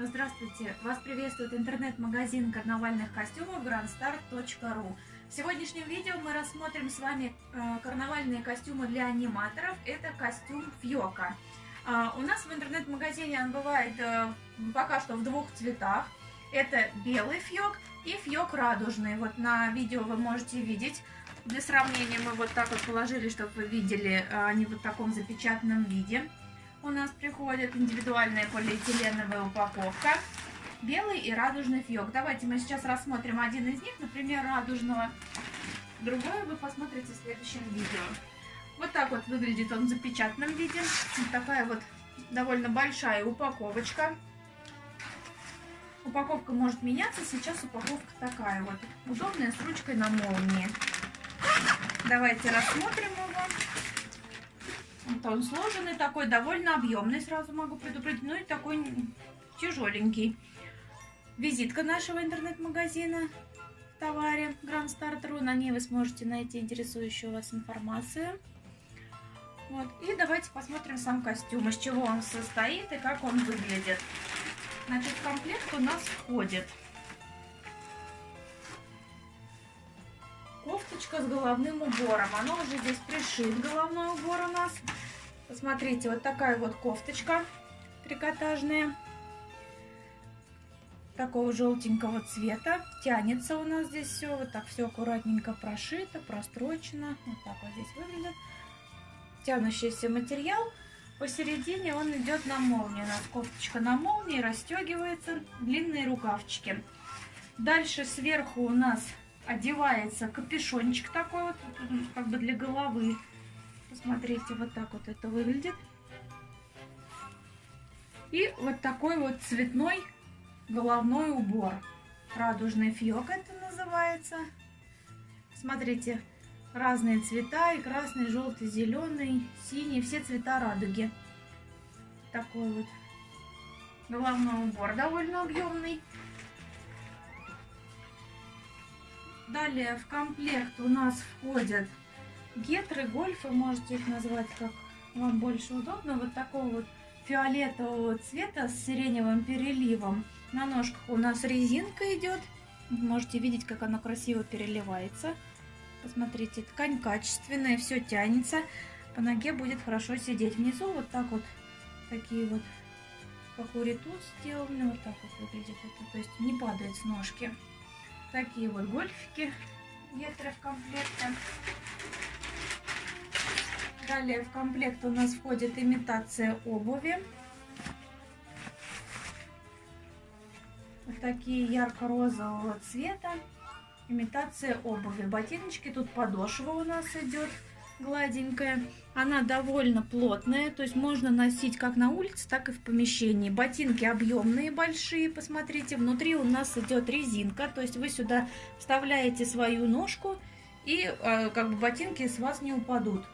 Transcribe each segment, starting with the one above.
Здравствуйте! Вас приветствует интернет-магазин карнавальных костюмов grandstar.ru В сегодняшнем видео мы рассмотрим с вами э, карнавальные костюмы для аниматоров. Это костюм Фьока. Э, у нас в интернет-магазине он бывает э, пока что в двух цветах. Это белый фьок и фьок радужный. Вот на видео вы можете видеть. Для сравнения мы вот так вот положили, чтобы вы видели э, они в вот таком запечатанном виде у нас приходит индивидуальная полиэтиленовая упаковка. Белый и радужный фьок. Давайте мы сейчас рассмотрим один из них, например, радужного. Другое вы посмотрите в следующем видео. Вот так вот выглядит он в запечатанном виде. Вот такая вот довольно большая упаковочка. Упаковка может меняться. Сейчас упаковка такая вот. Удобная, с ручкой на молнии. Давайте рассмотрим его. Вот он сложенный такой, довольно объемный, сразу могу предупредить. Ну и такой тяжеленький. Визитка нашего интернет-магазина в товаре Grand Starter. На ней вы сможете найти интересующую вас информацию. Вот. И давайте посмотрим сам костюм, из чего он состоит и как он выглядит. Значит, в комплект у нас входит кофточка с головным убором. Оно уже здесь пришит, головной убор у нас. Посмотрите, вот такая вот кофточка трикотажная. Такого желтенького цвета. Тянется у нас здесь все. Вот так все аккуратненько прошито, прострочено. Вот так вот здесь выглядит. Тянущийся материал. Посередине он идет на молнии. У нас кофточка на молнии, расстегивается. Длинные рукавчики. Дальше сверху у нас одевается капюшончик такой вот, как бы для головы. Посмотрите, вот так вот это выглядит. И вот такой вот цветной головной убор. Радужный фьок это называется. Смотрите, разные цвета, и красный, желтый, зеленый, синий, все цвета радуги. Такой вот головной убор довольно объемный. Далее в комплект у нас входят гетры, гольфы, можете их назвать как вам больше удобно. Вот такого вот фиолетового цвета с сиреневым переливом. На ножках у нас резинка идет. Можете видеть, как она красиво переливается. Посмотрите, ткань качественная, все тянется. По ноге будет хорошо сидеть. Внизу вот так вот, такие вот, как у ритус сделаны. Вот так вот выглядит это. То есть не падает с ножки. Такие вот гольфики гетры в комплекте. Далее в комплект у нас входит имитация обуви. Вот такие ярко-розового цвета. Имитация обуви. Ботиночки, тут подошва у нас идет гладенькая. Она довольно плотная, то есть можно носить как на улице, так и в помещении. Ботинки объемные, большие, посмотрите. Внутри у нас идет резинка, то есть вы сюда вставляете свою ножку, и э, как бы ботинки с вас не упадут.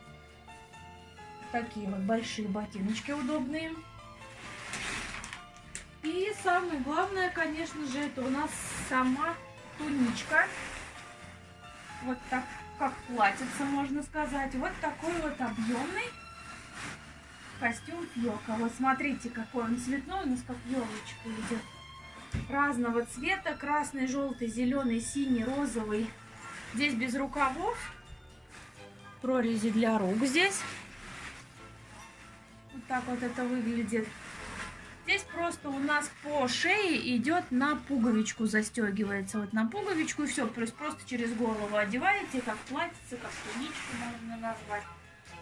Такие вот большие ботиночки удобные. И самое главное, конечно же, это у нас сама туничка. Вот так как платьице, можно сказать. Вот такой вот объемный костюм Фьока. Вот смотрите, какой он цветной, у нас как елочка идет. Разного цвета, красный, желтый, зеленый, синий, розовый. Здесь без рукавов. Прорези для рук здесь. Вот так вот это выглядит. Здесь просто у нас по шее идет на пуговичку, застегивается. Вот на пуговичку и все. То есть просто через голову одеваете, как платьице, как туничку можно назвать.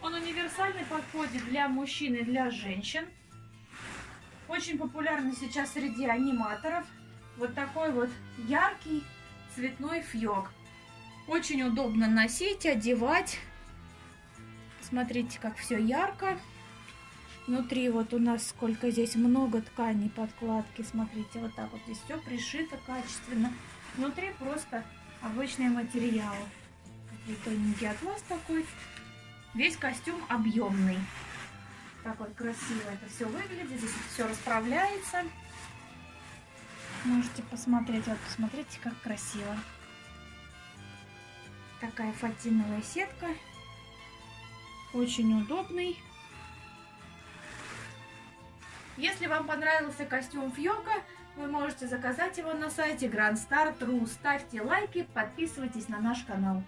Он универсальный, подходит для мужчин и для женщин. Очень популярный сейчас среди аниматоров. Вот такой вот яркий цветной фьок. Очень удобно носить, одевать. Смотрите, как все ярко. Внутри вот у нас сколько здесь много тканей, подкладки. Смотрите, вот так вот здесь все пришито качественно. Внутри просто обычный материал. Такой тоненький атлас такой. Весь костюм объемный. Так вот красиво это все выглядит. Здесь все расправляется. Можете посмотреть. Вот посмотрите, как красиво. Такая фатиновая сетка. Очень удобный. Если вам понравился костюм Фьока, вы можете заказать его на сайте Grand Star True. Ставьте лайки, подписывайтесь на наш канал.